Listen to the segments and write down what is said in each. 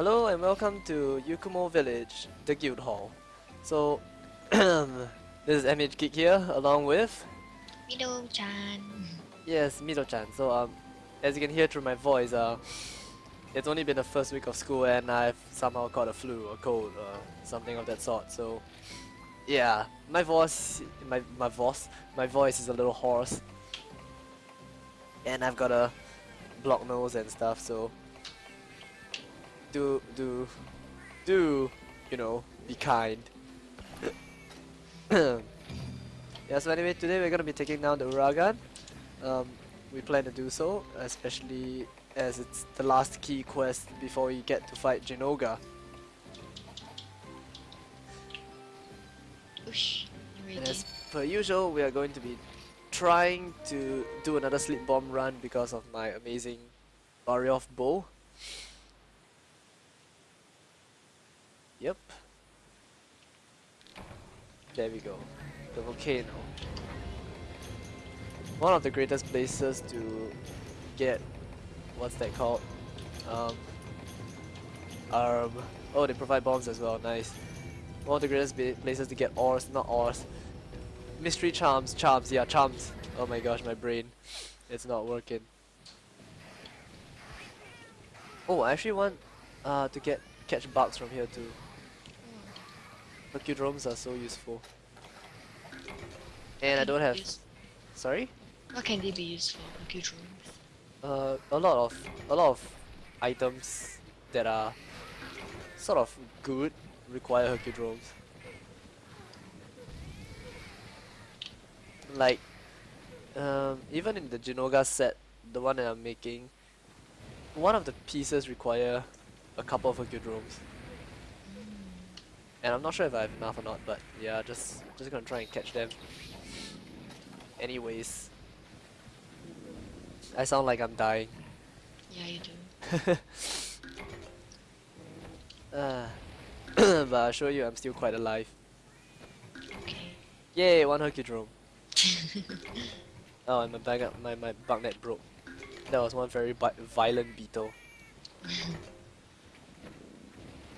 Hello and welcome to Yukumo Village, the guild hall. So, this is MH Geek here, along with Mido-chan. yes Mido-chan. So um, as you can hear through my voice, uh, it's only been the first week of school and I've somehow caught a flu or cold or something of that sort. So yeah, my voice, my my voice, my voice is a little hoarse, and I've got a blocked nose and stuff. So do do do you know be kind. yeah. So anyway, today we're gonna be taking down the Uragaan. Um, we plan to do so, especially as it's the last key quest before we get to fight Zinogre. Whoosh. And as per usual, we are going to be trying to do another sleep bomb run because of my amazing Barioth bow. Yep. There we go. The volcano. One of the greatest places to get what's that called? Um, um oh they provide bombs as well, nice. One of the greatest places to get ores, not ores. Mystery charms, charms, yeah, charms. Oh my gosh, my brain. It's not working. Oh, I actually want uh, to get catch bugs from here too. Hercudromes are so useful. And I don't have. Sorry? What can they be used for? Rooms. Uh, a lot of a lot of items that are sort of good require Hercudromes. Like, um, even in the Zinogre set, the one that I'm making, one of the pieces require a couple of Hercudromes. And I'm not sure if I have enough or not, but yeah, just just gonna try and catch them. Anyways, I sound like I'm dying. Yeah, you do. Uh, but I assure you I'm still quite alive. Okay. Yay, one Hercudrome. Oh, and my bag up, my, my bug net broke. That was one very violent beetle.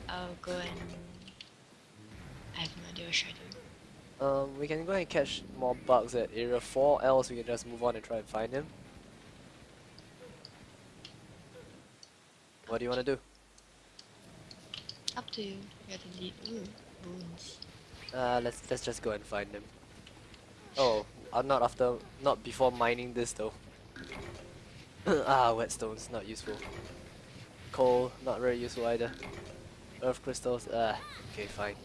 I'll go and. I have no idea what should I do. Um, we can go and catch more bugs at area 4, else we can just move on and try and find him. What do you want to do? Up to you. You have to lead. Ooh, boons. Uh, let's let's just go and find him. Oh, I'm not after, not before mining this though. ah, whetstones, not useful. Coal, not very useful either. Earth crystals, ah, okay, fine.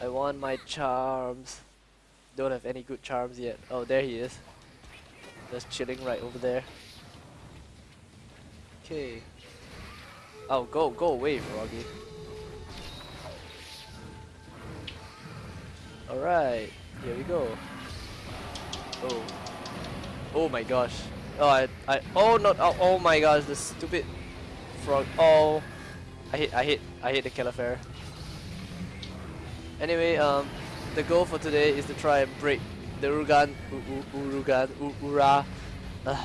I want my charms. Don't have any good charms yet. Oh, there he is. Just chilling right over there. Okay. Oh, go, go away, Froggy. Alright, here we go. Oh. Oh my gosh. Oh, I, I, oh no, oh, oh my gosh, the stupid frog. Oh, I hit, I hit, I hate the Califair. Anyway, um, the goal for today is to try and break the U, Urugan, Ura, uh,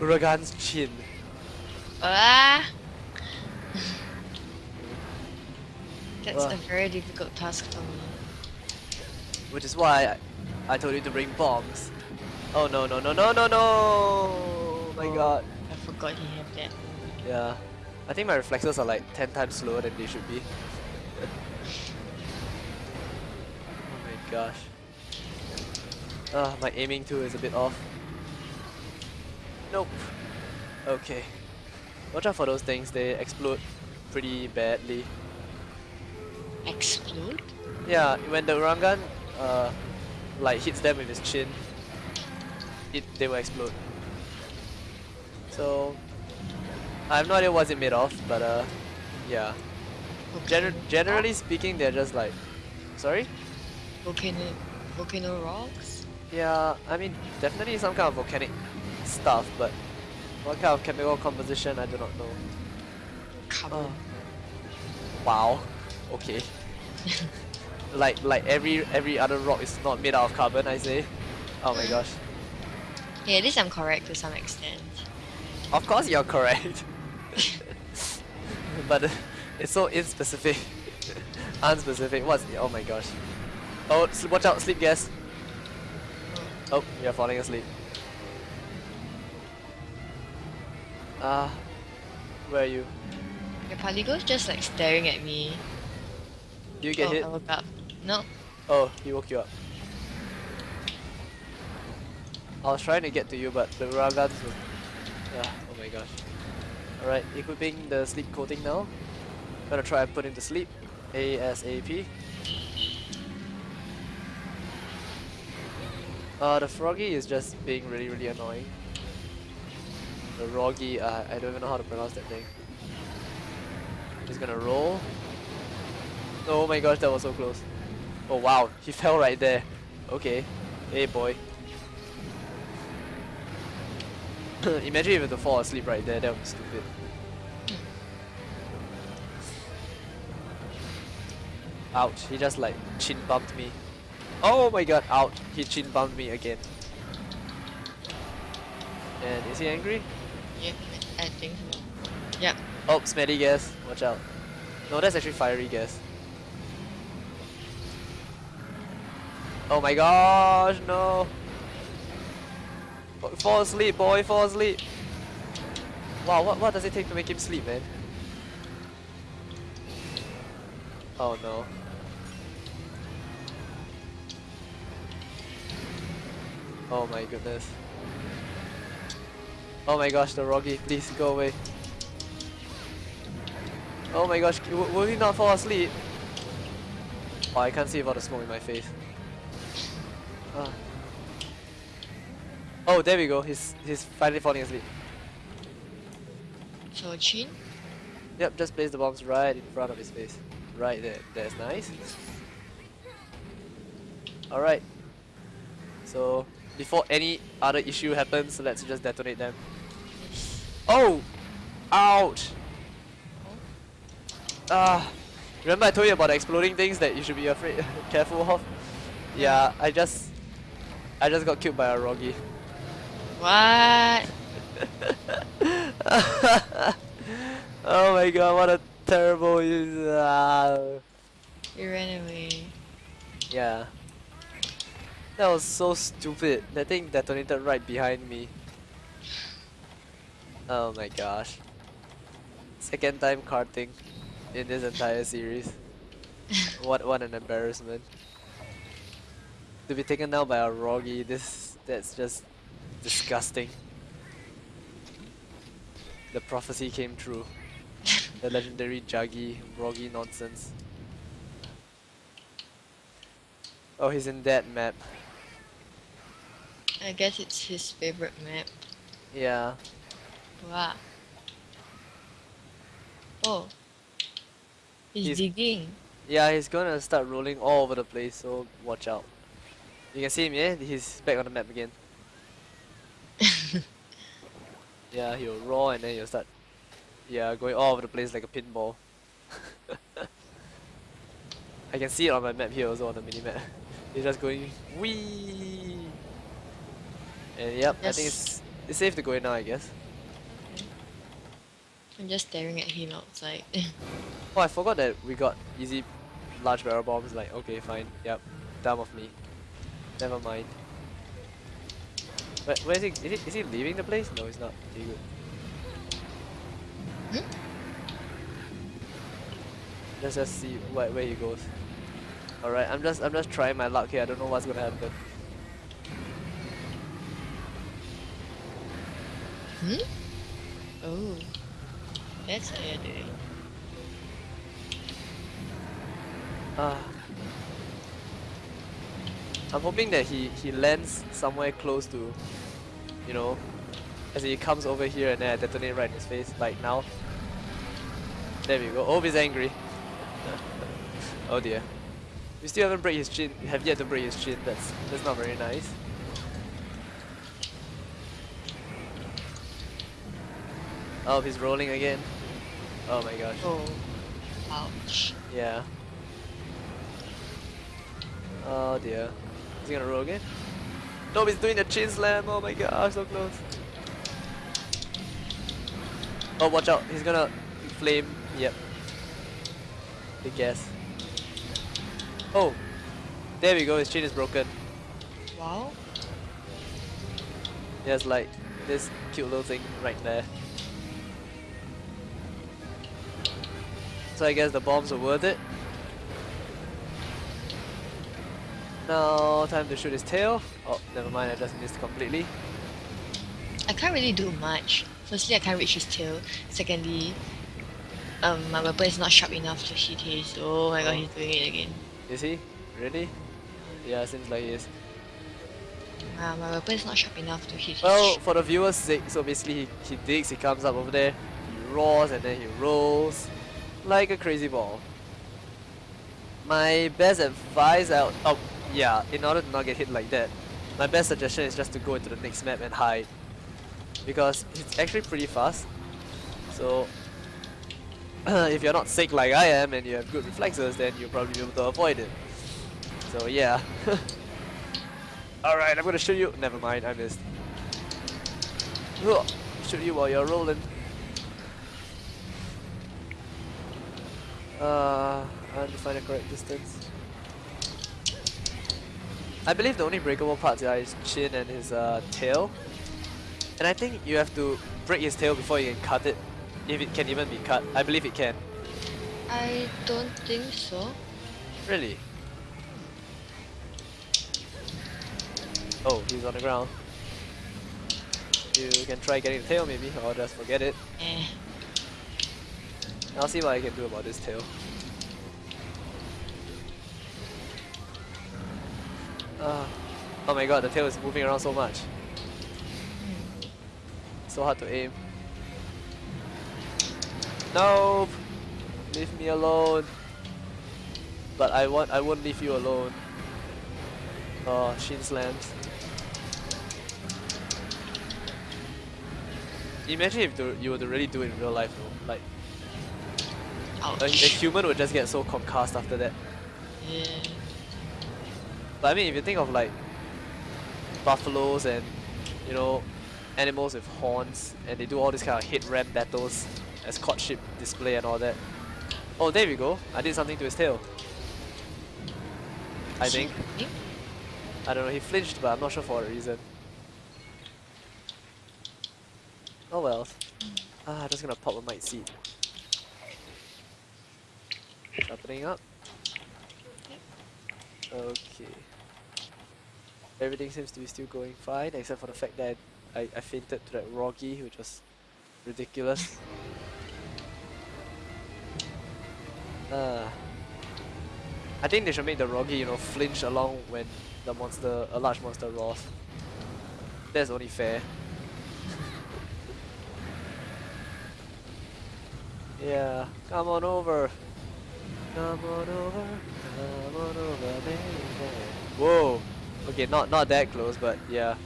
Uragaan's chin. Ah! That's Well. a very difficult task for me. Which is why I, I told you to bring bombs. Oh no no no no no no! Oh my Oh. god. I forgot he had that. Yeah. I think my reflexes are like 10 times slower than they should be. oh my gosh. Ah, my aiming too is a bit off. Nope. Okay. Watch out for those things, they explode pretty badly. Explode? Yeah, when the Uragaan uh, like hits them with his chin, it they will explode. So I have no idea what's it made of, but uh, yeah. Gener generally speaking, they're just like, sorry. Volcano, volcano rocks? Yeah, I mean definitely some kind of volcanic stuff, but what kind of chemical composition I do not know. Carbon. Oh. Wow. Okay. like like every every other rock is not made out of carbon, I say. Oh my mm. gosh. Yeah, at least I'm correct to some extent. Of course you're correct. but it's so inspecific. Unspecific. What's oh my gosh. Oh, watch out, sleep gas. Oh, you're falling asleep. Ah, where are you? The Palico's just like staring at me. Do you get oh, hit? I woke up. No. Oh, he woke you up. I was trying to get to you, but the Ragas was. Ah, oh my gosh. Alright, equipping the sleep coating now. Gonna try and put him to sleep. ASAP. Uh, the Froggy is just being really, really annoying. The Roggy, uh, I don't even know how to pronounce that thing. He's gonna roll. Oh my gosh, that was so close. Oh wow, he fell right there. Okay. Hey boy. Imagine if to fall asleep right there, that would be stupid. Ouch, he just like chin bumped me. Oh my god, out. he chin bumped me again. And is he angry? Yeah, I think so. Yep. Oh, smelly gas, watch out. No, that's actually fiery gas. Oh my gosh, no. Fall asleep, boy, fall asleep. Wow, what, what does it take to make him sleep, man? Oh no. Oh my goodness. Oh my gosh, the Roggy, please go away. Oh my gosh, will he not fall asleep? Oh, I can't see without the smoke in my face. Ah. Oh, there we go. He's he's finally falling asleep. So Chin? Yep, just place the bombs right in front of his face. Right there. That's nice. Alright. So, before any other issue happens, let's just detonate them. Oh! Ouch! Ah! Remember I told you about exploding things that you should be afraid, careful of? Yeah, I just... I just got killed by a Roggy. What? oh my god, what a terrible use. Ah. You ran away. Yeah. That was so stupid. That thing detonated right behind me. Oh my gosh. Second time carting in this entire series. what what an embarrassment. To be taken down by a Roggy, this that's just disgusting. The prophecy came true. the legendary Juggy Roggy nonsense. Oh, he's in that map. I guess it's his favorite map. Yeah. Wow. Oh. He's, He's- digging. Yeah, he's gonna start rolling all over the place, so watch out. You can see him, yeah? He's back on the map again. Yeah, he'll roll and then he'll start yeah, going all over the place like a pinball. I can see it on my map here also on the minimap. He's just going wee And yep, I think it's it's safe to go in now I guess. I'm just staring at him outside. Oh I forgot that we got easy large barrel bombs, like okay fine, yep. Dumb of me. Never mind. Where, where is he? Is he, is he leaving the place? No, he's not. Okay, good. Hmm? Let's just see where, where he goes. Alright, I'm just I'm just trying my luck here. I don't know what's gonna happen. Hmm? Oh. That's how doing. Ah. I'm hoping that he, he lands somewhere close to, you know, as he comes over here and then I detonate right in his face, like now. There we go. Oh, he's angry. oh dear. We still haven't break his chin. Have yet to break his chin. That's that's not very nice. Oh, he's rolling again. Oh my gosh. Oh. Ouch. Yeah. Oh dear. Is he gonna roll again? No, he's doing the chin slam. Oh my gosh, so close. Oh, watch out. He's gonna flame. Yep. The gas. Oh, there we go. His chin is broken. Wow. There's like this cute little thing right there. So I guess the bombs are worth it. Now time to shoot his tail. Oh, never mind. I just missed completely. I can't really do much. Firstly, I can't reach his tail. Secondly, um, my weapon is not sharp enough to hit his. Oh my god, he's doing it again. Is he? Really? Yeah, seems like he is. Uh, my weapon is not sharp enough to hit Well, for the viewers' sake, so basically he, he digs, he comes up over there, he roars, and then he rolls like a crazy ball. My best advice out, oh yeah, in order to not get hit like that, my best suggestion is just to go into the next map and hide. Because it's actually pretty fast. So, if you're not sick like I am and you have good reflexes, then you'll probably be able to avoid it. So yeah. Alright, I'm gonna shoot you. Never mind, I missed. Shoot you while you're rolling. Uh, I have to find the correct distance. I believe the only breakable parts are his chin and his uh, tail. And I think you have to break his tail before you can cut it. If it can even be cut. I believe it can. I don't think so. Really? Oh, he's on the ground. You can try getting the tail maybe, or just forget it. Eh. I'll see what I can do about this tail. Ah. oh my god, the tail is moving around so much. So hard to aim. Nope! Leave me alone. But I want I won't leave you alone. Oh, shin slams. Imagine if you were to really do it in real life though. Like a, a human would just get so concussed after that. Yeah. But I mean, if you think of like buffaloes and you know animals with horns, and they do all these kind of hit ram battles as courtship display and all that. Oh, there we go. I did something to his tail. I think. I don't know. He flinched, but I'm not sure for what reason. Oh well. Ah, I'm just gonna pop a might seed. Sharpening up. Okay. Everything seems to be still going fine, except for the fact that I, I, I fainted to that Rogi, which was ridiculous. Uh, I think they should make the Rogi, you know, flinch along when the monster, a large monster roars. That's only fair. yeah, come on over. Come on over, come on over, baby. Whoa. Okay, not not that close, but yeah.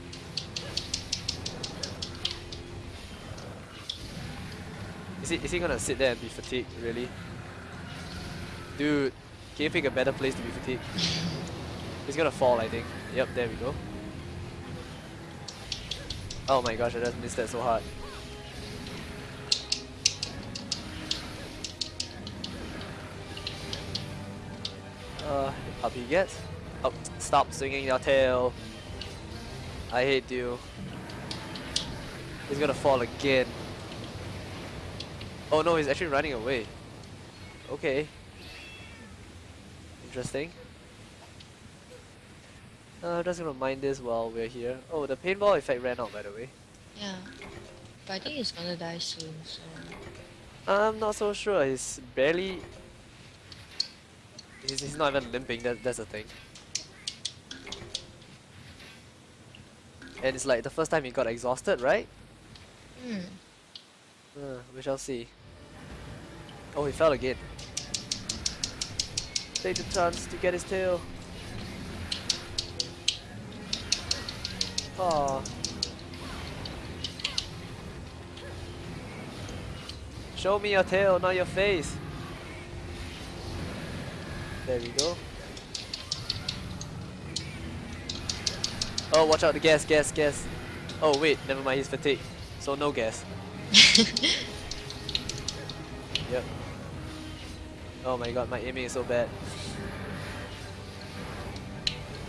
Is he is he gonna sit there and be fatigued? Really? Dude, can you pick a better place to be fatigued? He's gonna fall, I think. Yep, there we go. Oh my gosh, I just missed that so hard. Uh, up he get. Oh, stop swinging your tail. I hate you. He's gonna fall again. Oh no, he's actually running away. Okay. Interesting. Uh, I'm just gonna mind this while we're here. Oh, the paintball effect ran out by the way. Yeah. But I think he's gonna die soon, so. I'm not so sure. He's barely. He's, he's not even limping. That that's the thing. And it's like the first time he got exhausted, right? Hmm. Uh, we shall see. Oh, he fell again. Take the chance to get his tail. Aw. Show me your tail, not your face. There we go. Oh, watch out, the gas, gas, gas. Oh, wait, never mind, he's fatigued. So no gas. Yep. Oh my god, my aiming is so bad.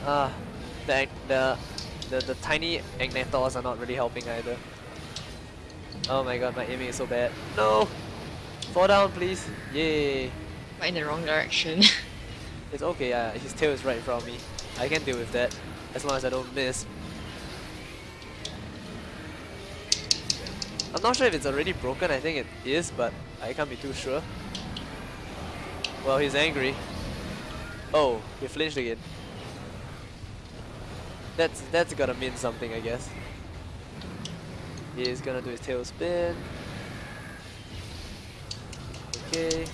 Ah, the the the, the tiny Agnaktors are not really helping either. Oh my god, my aiming is so bad. No! Fall down, please. Yay! But in the wrong direction. It's okay, yeah, his tail is right in front of me. I can deal with that, as long as I don't miss. I'm not sure if it's already broken, I think it is, but I can't be too sure. Well, he's angry. Oh, he flinched again. That's that's gotta mean something, I guess. He's gonna do his tail spin. Okay.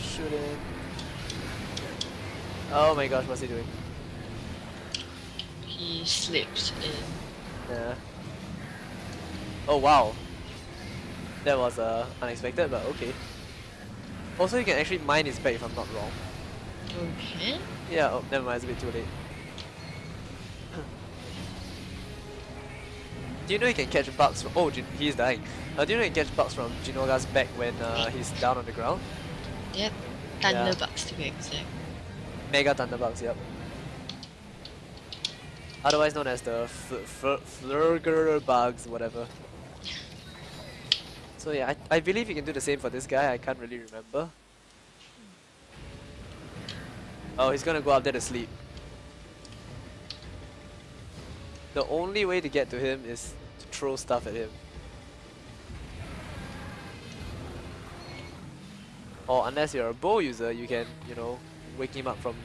Shoot. Oh my gosh, what's he doing? he slipped in. Yeah. Oh wow. That was uh, unexpected, but okay. Also, you can actually mine his back if I'm not wrong. Okay. Yeah, oh, never mind, it's a bit too late. do you know you can catch bugs from- oh, he's dying. Uh, do you know you can catch bugs from Zinogre's back when uh, he's down on the ground? Yep. Yeah. Thunderbugs to be exact. Mega Thunderbugs, yep. Otherwise known as the Flurger bugs, whatever. So yeah, I, I believe you can do the same for this guy, I can't really remember. Oh, he's gonna go up there to sleep. The only way to get to him is to throw stuff at him. Or unless you're a bow user, you can, you know, wake him up from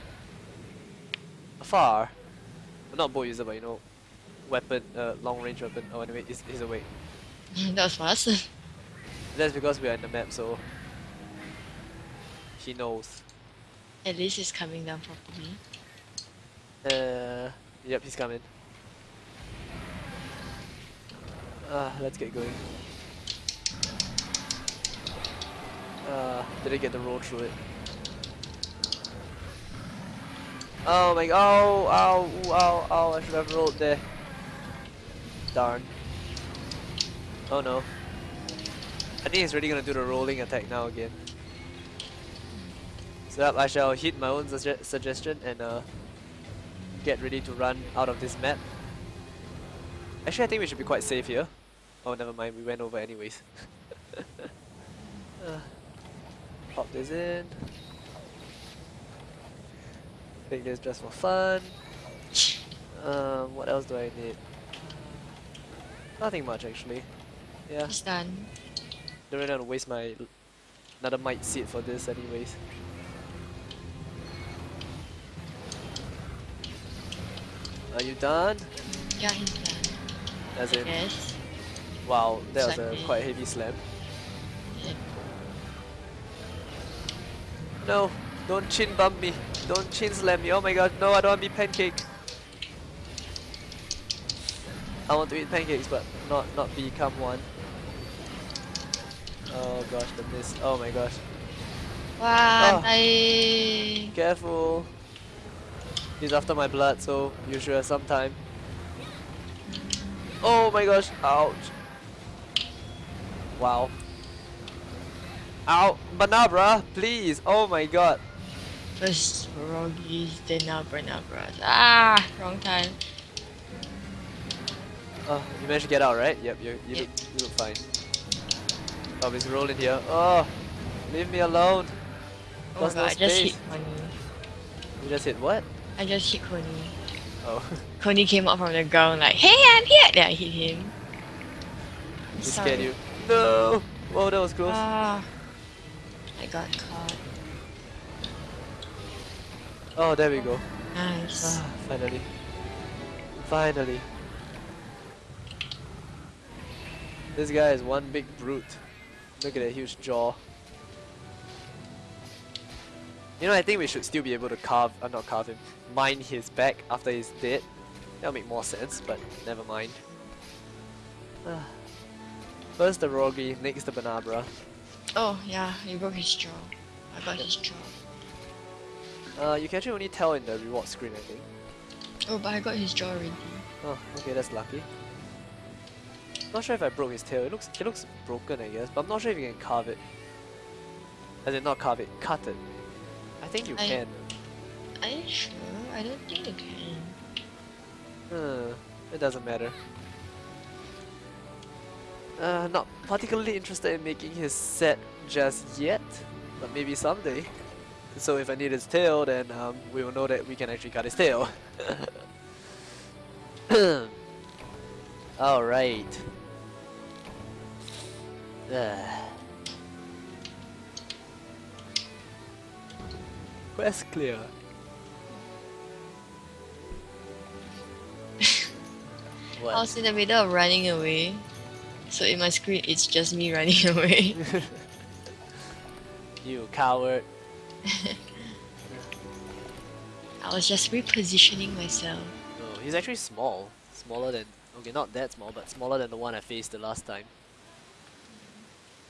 afar. Well, not bow user, but you know, weapon, uh, long range weapon. Oh, anyway, he's, he's awake. that was fast. That's because we are in the map, so he knows. At least he's coming down properly. Uh, yep, he's coming. Ah, let's get going. Uh, did I get the roll through it? Oh my god, oh, oh, oh, ow, I should have rolled there. Darn. Oh no. I think he's really gonna do the rolling attack now again. So I shall hit my own sugge suggestion and uh, get ready to run out of this map. Actually, I think we should be quite safe here. Oh, never mind, we went over anyways. uh, pop this in. Take this just for fun. Um, what else do I need? Nothing much actually. Yeah, It's done. don't really want to waste my another might seed for this anyways. Are you done? Yeah, he's done. As in, Yes. wow, that was a quite heavy slam. No, don't chin bump me. Don't chin slam me. Oh my god, no, I don't want to be pancake. I want to eat pancakes, but not not become one. Oh gosh, the miss. Oh my gosh. Wow, Oh. Ah. I... Careful. He's after my blood, so you should have some time. Oh my gosh, ouch. Wow. Ow, Bnahabra, please. Oh my god. First Froggies, then now Bernabras. Ah, wrong time. Oh, you managed to get out, right? Yep, you, you, Yep. look, you look fine. Oh, he's rolling here. Oh, leave me alone. Oh my god, no I just hit Coney. You just hit what? I just hit Coney. Oh, Coney came up from the ground like, hey, I'm here! Then I hit him. he scared you. No! Whoa, that was close. Ah, I got caught. Oh, there we go. Nice. Ah, finally. Finally. This guy is one big brute. Look at that huge jaw. You know, I think we should still be able to carve, uh, not carve him, mine his back after he's dead. That'll make more sense, but never mind. Ah. First the Rogi, next the Bnahabra. Oh, yeah, he broke his jaw. I got his jaw. Uh, you can actually only tell in the reward screen, I think. Oh, but I got his jaw already. Oh, okay, that's lucky. Not sure if I broke his tail. It looks it looks broken, I guess, but I'm not sure if you can carve it. I did not carve it, cut it. I think you I- can. Are you sure? I don't think you can. Uh, it doesn't matter. Uh, not particularly interested in making his set just yet, but maybe someday. So if I need his tail, then um, we will know that we can actually cut his tail. Alright. Quest clear. I was in the middle of running away. So in my screen, it's just me running away. you coward. I was just repositioning myself. No, he's actually small. Smaller than okay, not that small, but smaller than the one I faced the last time.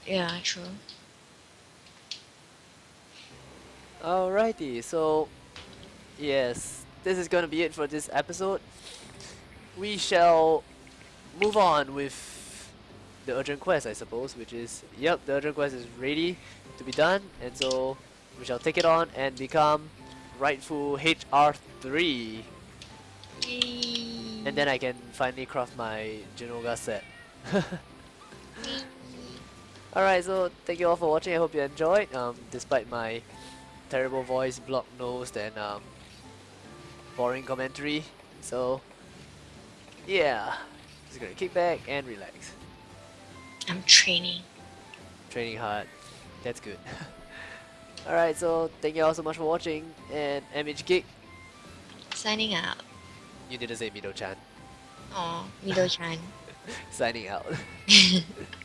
Yeah, true. Alrighty, so yes, this is gonna be it for this episode. We shall move on with the urgent quest, I suppose, which is yep, the urgent quest is ready to be done, and so we shall take it on and become rightful HR3, Yay. and then I can finally craft my Zinogre set. Alright, so thank you all for watching. I hope you enjoyed. Um, despite my terrible voice, block nose, and um, boring commentary. So, yeah, just gonna kick back and relax. I'm training. Training hard. That's good. Alright, so thank you all so much for watching. And MH Geek, Signing out. you didn't say Mido chan. Oh, Mido-chan. Signing out.